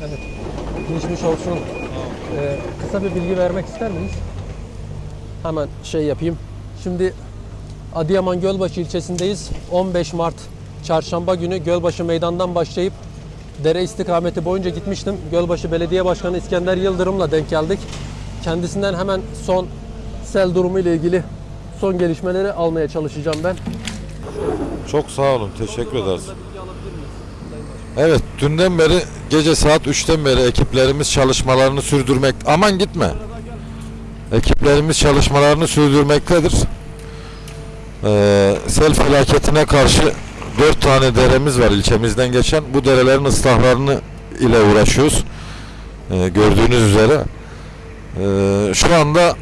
Evet. Geçmiş olsun. Ee, kısa bir bilgi vermek ister miyiz? Hemen şey yapayım. Şimdi Adıyaman Gölbaşı ilçesindeyiz. 15 Mart Çarşamba günü Gölbaşı Meydan'dan başlayıp dere istikameti boyunca gitmiştim. Gölbaşı Belediye Başkanı İskender Yıldırım'la denk geldik. Kendisinden hemen son sel durumu ile ilgili son gelişmeleri almaya çalışacağım ben. Çok sağ olun. Teşekkür ederiz. Evet, dünden beri gece saat 3'ten beri ekiplerimiz çalışmalarını sürdürmek. Aman gitme. Ekiplerimiz çalışmalarını sürdürmektedir. Ee, sel felaketine karşı 4 tane deremiz var ilçemizden geçen. Bu derelerin ıslahlarını ile uğraşıyoruz. Ee, gördüğünüz üzere. Ee, şu anda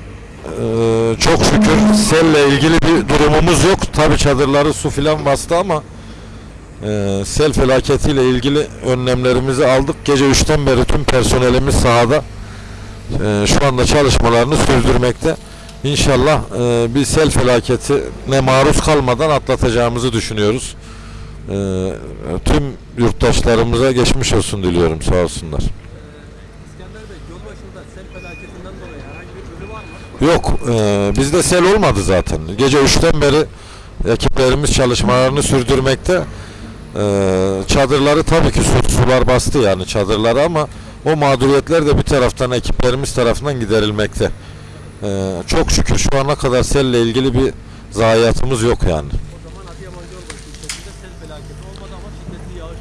ee, çok şükür selle ilgili bir durumumuz yok. Tabi çadırları su filan bastı ama e, sel felaketiyle ilgili önlemlerimizi aldık. Gece 3'ten beri tüm personelimiz sahada. E, şu anda çalışmalarını sürdürmekte. İnşallah e, bir sel felaketine maruz kalmadan atlatacağımızı düşünüyoruz. E, tüm yurttaşlarımıza geçmiş olsun diliyorum. Sağ olsunlar. Yok, e, bizde sel olmadı zaten. Gece 3'ten beri ekiplerimiz çalışmalarını sürdürmekte. E, çadırları tabii ki su, sular bastı yani çadırları ama o mağduriyetler de bir taraftan ekiplerimiz tarafından giderilmekte. E, çok şükür şu ana kadar selle ilgili bir zayiatımız yok yani.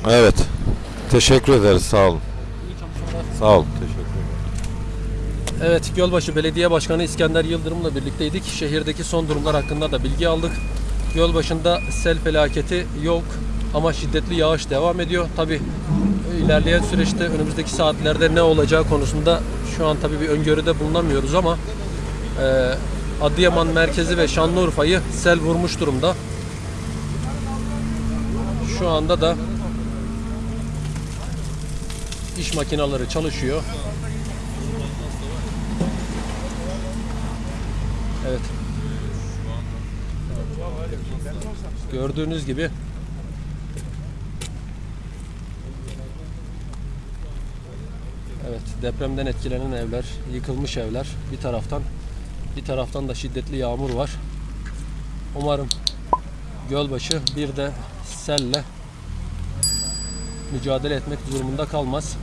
Evet. Teşekkür ederiz. Sağ olun. Sağ olun. Teşekkür ederim. Evet, Gölbaşı Belediye Başkanı İskender Yıldırım'la birlikteydik. Şehirdeki son durumlar hakkında da bilgi aldık. Gölbaşı'nda sel felaketi yok ama şiddetli yağış devam ediyor. Tabi ilerleyen süreçte önümüzdeki saatlerde ne olacağı konusunda şu an tabi bir öngörüde bulunamıyoruz ama e, Adıyaman merkezi ve Şanlıurfa'yı sel vurmuş durumda. Şu anda da iş makineleri çalışıyor. Evet. Gördüğünüz gibi Evet, depremden etkilenen evler, yıkılmış evler bir taraftan, bir taraftan da şiddetli yağmur var. Umarım Gölbaşı bir de selle mücadele etmek durumunda kalmaz.